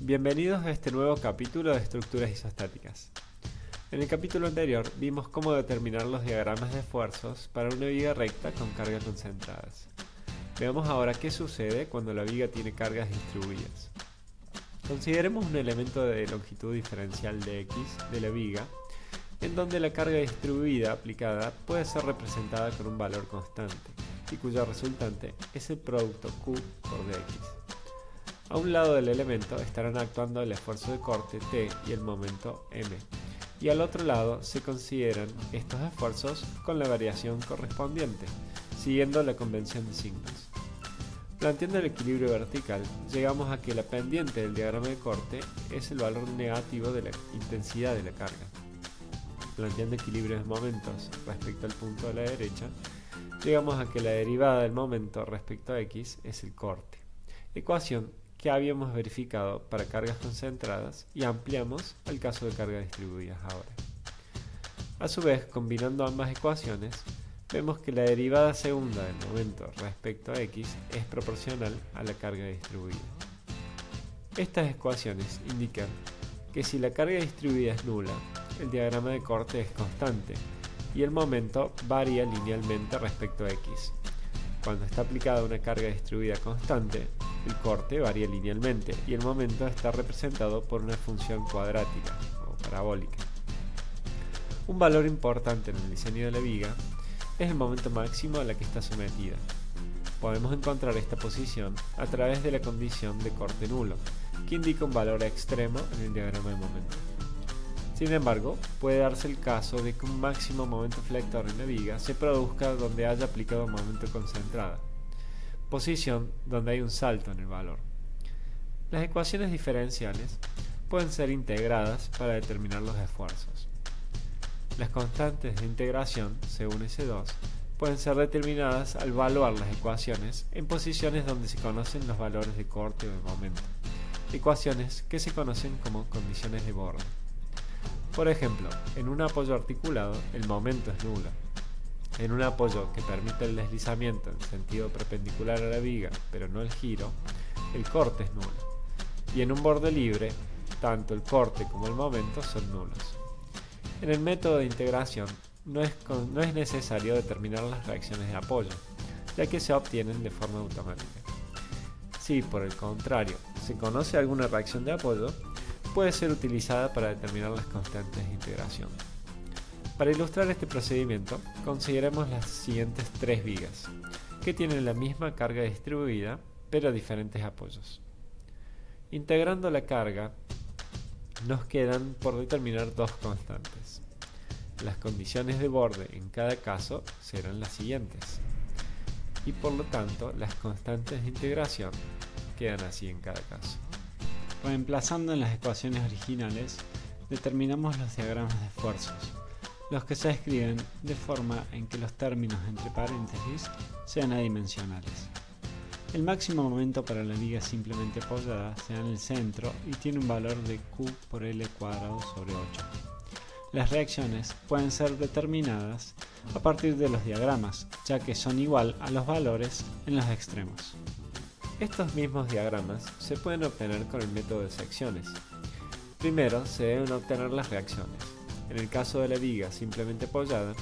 Bienvenidos a este nuevo capítulo de estructuras isostáticas. En el capítulo anterior vimos cómo determinar los diagramas de esfuerzos para una viga recta con cargas concentradas. Veamos ahora qué sucede cuando la viga tiene cargas distribuidas. Consideremos un elemento de longitud diferencial de x de la viga, en donde la carga distribuida aplicada puede ser representada con un valor constante, y cuyo resultante es el producto q por dx. A un lado del elemento estarán actuando el esfuerzo de corte T y el momento M, y al otro lado se consideran estos esfuerzos con la variación correspondiente, siguiendo la convención de signos. Planteando el equilibrio vertical, llegamos a que la pendiente del diagrama de corte es el valor negativo de la intensidad de la carga. Planteando equilibrio de momentos respecto al punto de la derecha, llegamos a que la derivada del momento respecto a x es el corte. Ecuación que habíamos verificado para cargas concentradas y ampliamos al caso de cargas distribuidas ahora. A su vez, combinando ambas ecuaciones, vemos que la derivada segunda del momento respecto a x es proporcional a la carga distribuida. Estas ecuaciones indican que si la carga distribuida es nula, el diagrama de corte es constante y el momento varía linealmente respecto a x. Cuando está aplicada una carga distribuida constante, el corte varía linealmente y el momento está representado por una función cuadrática o parabólica. Un valor importante en el diseño de la viga es el momento máximo a la que está sometida. Podemos encontrar esta posición a través de la condición de corte nulo, que indica un valor extremo en el diagrama de momento. Sin embargo, puede darse el caso de que un máximo momento flector en la viga se produzca donde haya aplicado momento concentrado posición donde hay un salto en el valor. Las ecuaciones diferenciales pueden ser integradas para determinar los esfuerzos. Las constantes de integración, según S2, pueden ser determinadas al evaluar las ecuaciones en posiciones donde se conocen los valores de corte o de momento, ecuaciones que se conocen como condiciones de borde. Por ejemplo, en un apoyo articulado el momento es nulo, en un apoyo que permite el deslizamiento en sentido perpendicular a la viga, pero no el giro, el corte es nulo. Y en un borde libre, tanto el corte como el momento son nulos. En el método de integración no es, no es necesario determinar las reacciones de apoyo, ya que se obtienen de forma automática. Si, por el contrario, se conoce alguna reacción de apoyo, puede ser utilizada para determinar las constantes de integración. Para ilustrar este procedimiento, consideremos las siguientes tres vigas, que tienen la misma carga distribuida, pero diferentes apoyos. Integrando la carga, nos quedan por determinar dos constantes. Las condiciones de borde en cada caso serán las siguientes, y por lo tanto las constantes de integración quedan así en cada caso. Reemplazando en las ecuaciones originales, determinamos los diagramas de esfuerzos, los que se escriben de forma en que los términos entre paréntesis sean adimensionales. El máximo momento para la viga simplemente apoyada se da en el centro y tiene un valor de Q por L cuadrado sobre 8. Las reacciones pueden ser determinadas a partir de los diagramas, ya que son igual a los valores en los extremos. Estos mismos diagramas se pueden obtener con el método de secciones. Primero se deben obtener las reacciones. En el caso de la viga simplemente apoyada,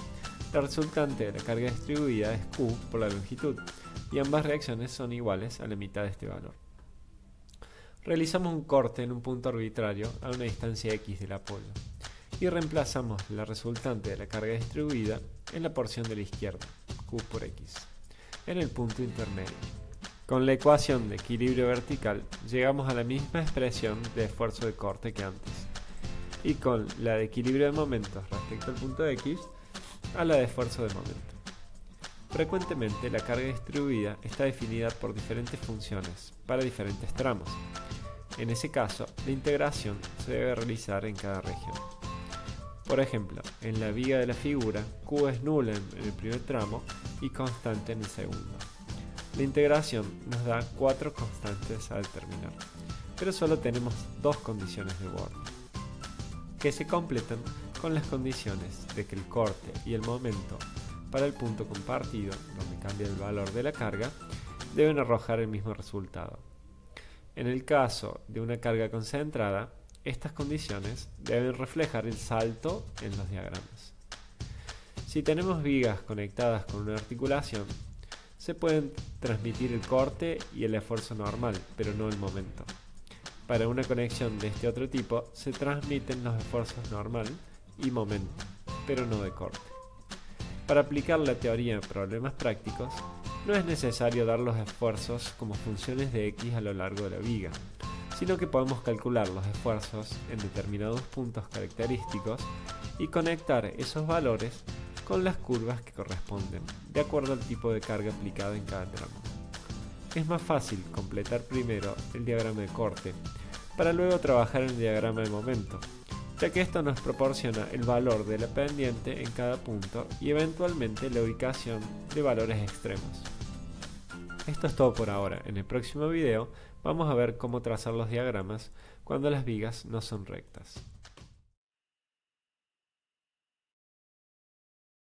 la resultante de la carga distribuida es Q por la longitud, y ambas reacciones son iguales a la mitad de este valor. Realizamos un corte en un punto arbitrario a una distancia x del apoyo, y reemplazamos la resultante de la carga distribuida en la porción de la izquierda, Q por x, en el punto intermedio. Con la ecuación de equilibrio vertical llegamos a la misma expresión de esfuerzo de corte que antes y con la de equilibrio de momentos respecto al punto X a la de esfuerzo de momento. Frecuentemente la carga distribuida está definida por diferentes funciones para diferentes tramos. En ese caso, la integración se debe realizar en cada región. Por ejemplo, en la viga de la figura, Q es nula en el primer tramo y constante en el segundo. La integración nos da cuatro constantes a determinar, pero solo tenemos dos condiciones de borde que se completan con las condiciones de que el corte y el momento para el punto compartido, donde cambia el valor de la carga, deben arrojar el mismo resultado. En el caso de una carga concentrada, estas condiciones deben reflejar el salto en los diagramas. Si tenemos vigas conectadas con una articulación, se pueden transmitir el corte y el esfuerzo normal, pero no el momento. Para una conexión de este otro tipo, se transmiten los esfuerzos normal y momento, pero no de corte. Para aplicar la teoría en problemas prácticos, no es necesario dar los esfuerzos como funciones de x a lo largo de la viga, sino que podemos calcular los esfuerzos en determinados puntos característicos y conectar esos valores con las curvas que corresponden, de acuerdo al tipo de carga aplicada en cada tramo. Es más fácil completar primero el diagrama de corte, para luego trabajar en el diagrama de momento, ya que esto nos proporciona el valor de la pendiente en cada punto y eventualmente la ubicación de valores extremos. Esto es todo por ahora. En el próximo video vamos a ver cómo trazar los diagramas cuando las vigas no son rectas.